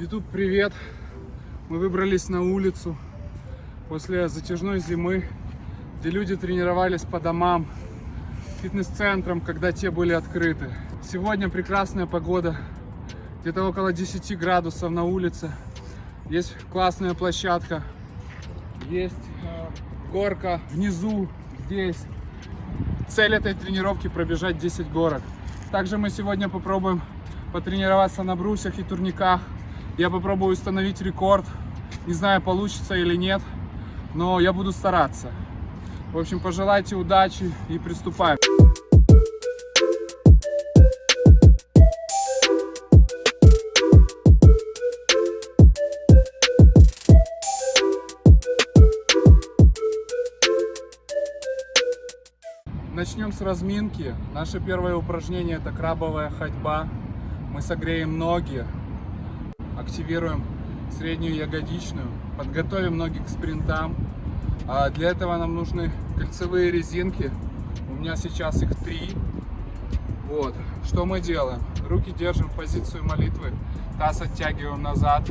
YouTube, привет! Мы выбрались на улицу после затяжной зимы, где люди тренировались по домам, фитнес-центрам, когда те были открыты. Сегодня прекрасная погода, где-то около 10 градусов на улице. Есть классная площадка, есть э, горка внизу, здесь. Цель этой тренировки пробежать 10 горок. Также мы сегодня попробуем потренироваться на брусьях и турниках. Я попробую установить рекорд. Не знаю, получится или нет, но я буду стараться. В общем, пожелайте удачи и приступаем. Начнем с разминки. Наше первое упражнение это крабовая ходьба. Мы согреем ноги, активируем среднюю ягодичную, подготовим ноги к спринтам. А для этого нам нужны кольцевые резинки. У меня сейчас их три. Вот. Что мы делаем? Руки держим в позицию молитвы, таз оттягиваем назад,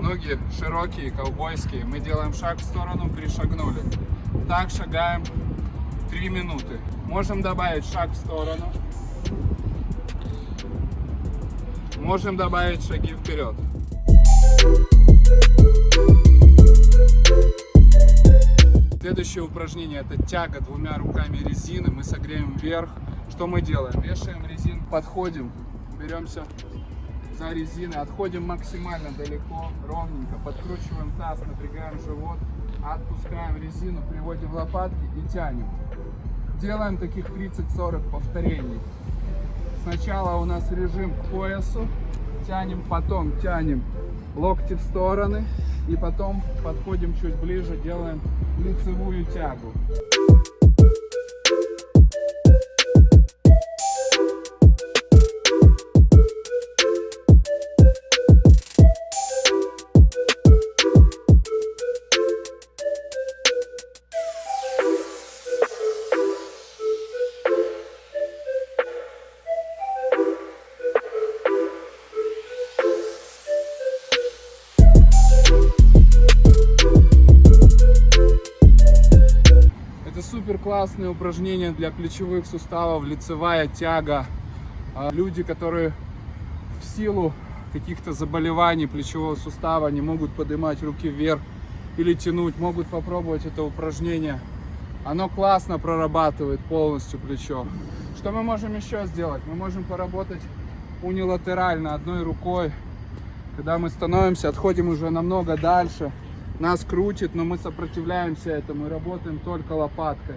ноги широкие, ковбойские. Мы делаем шаг в сторону, перешагнули. Так шагаем 3 минуты. Можем добавить шаг в сторону. Можем добавить шаги вперед. Следующее упражнение это тяга двумя руками резины. Мы согреем вверх. Что мы делаем? Вешаем резину, подходим, беремся за резины, отходим максимально далеко, ровненько, подкручиваем таз, напрягаем живот, отпускаем резину, приводим лопатки и тянем. Делаем таких 30-40 повторений. Сначала у нас режим к поясу, тянем, потом тянем локти в стороны и потом подходим чуть ближе, делаем лицевую тягу. Классное упражнение для плечевых суставов, лицевая тяга. А Люди, которые в силу каких-то заболеваний плечевого сустава не могут поднимать руки вверх или тянуть, могут попробовать это упражнение. Оно классно прорабатывает полностью плечо. Что мы можем еще сделать? Мы можем поработать унилатерально одной рукой. Когда мы становимся, отходим уже намного дальше нас крутит, но мы сопротивляемся этому и работаем только лопаткой.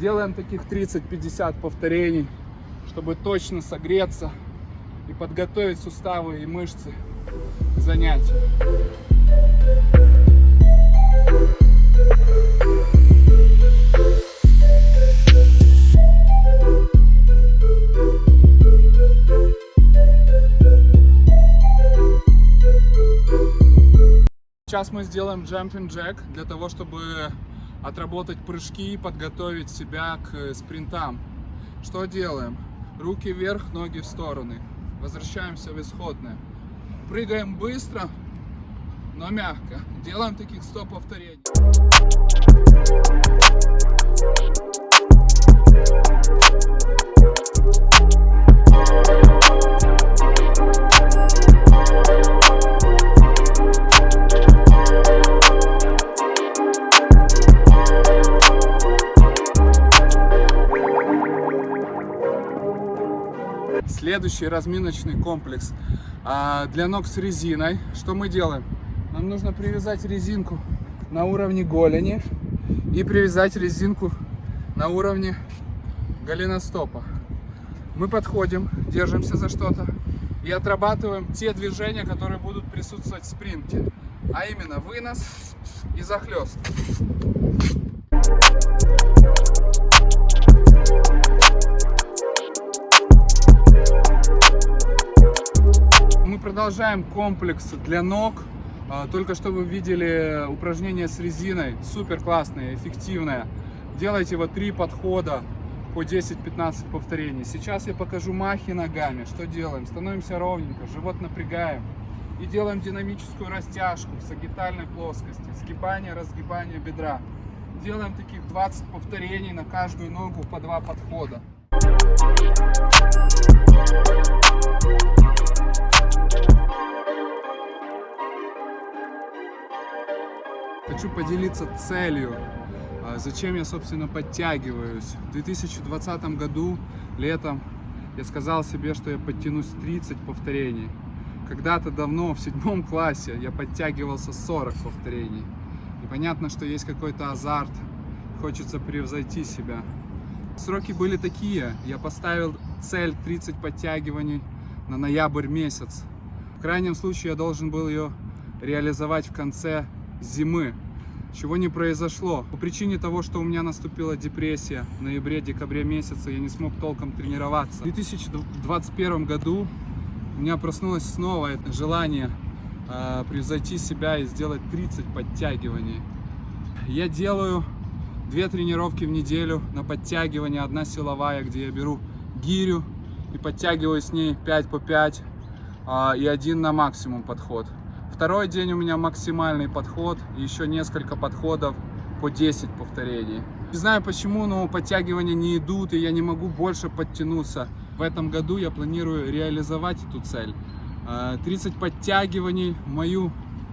Делаем таких 30-50 повторений, чтобы точно согреться и подготовить суставы и мышцы к занятию. Сейчас мы сделаем jumping jack для того, чтобы отработать прыжки и подготовить себя к спринтам. Что делаем? Руки вверх, ноги в стороны. Возвращаемся в исходное. Прыгаем быстро, но мягко. Делаем таких 100 повторений. Следующий разминочный комплекс а, для ног с резиной. Что мы делаем? Нам нужно привязать резинку на уровне голени и привязать резинку на уровне голеностопа. Мы подходим, держимся за что-то и отрабатываем те движения, которые будут присутствовать в спринте. А именно вынос и захлест. Продолжаем комплекс для ног. А, только что вы видели упражнение с резиной. Супер классное, эффективное. Делайте вот три подхода по 10-15 повторений. Сейчас я покажу махи ногами. Что делаем? Становимся ровненько, живот напрягаем. И делаем динамическую растяжку в сагитальной плоскости. Сгибание, разгибание бедра. Делаем таких 20 повторений на каждую ногу по два подхода. Хочу поделиться целью, а, зачем я, собственно, подтягиваюсь. В 2020 году, летом, я сказал себе, что я подтянусь 30 повторений. Когда-то давно, в седьмом классе, я подтягивался 40 повторений. И понятно, что есть какой-то азарт, хочется превзойти себя. Сроки были такие, я поставил цель 30 подтягиваний на ноябрь месяц. В крайнем случае я должен был ее реализовать в конце зимы, чего не произошло. По причине того, что у меня наступила депрессия в ноябре-декабре месяце, я не смог толком тренироваться. В 2021 году у меня проснулось снова желание э, превзойти себя и сделать 30 подтягиваний. Я делаю две тренировки в неделю на подтягивание. Одна силовая, где я беру гирю и подтягиваю с ней 5 по 5 э, и один на максимум подход. Второй день у меня максимальный подход, еще несколько подходов по 10 повторений. Не знаю почему, но подтягивания не идут, и я не могу больше подтянуться. В этом году я планирую реализовать эту цель. 30 подтягиваний в мою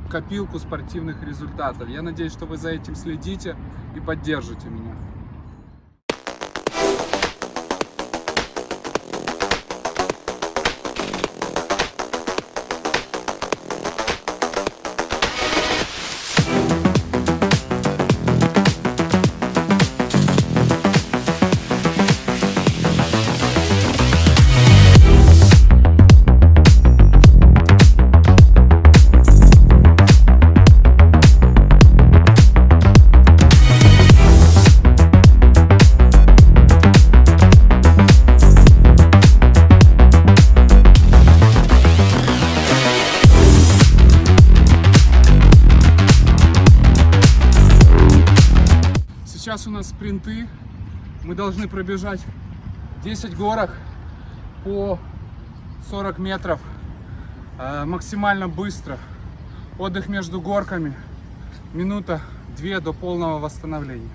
копилку спортивных результатов. Я надеюсь, что вы за этим следите и поддержите меня. Спринты. Мы должны пробежать 10 горок по 40 метров э, максимально быстро. Отдых между горками. Минута, две до полного восстановления.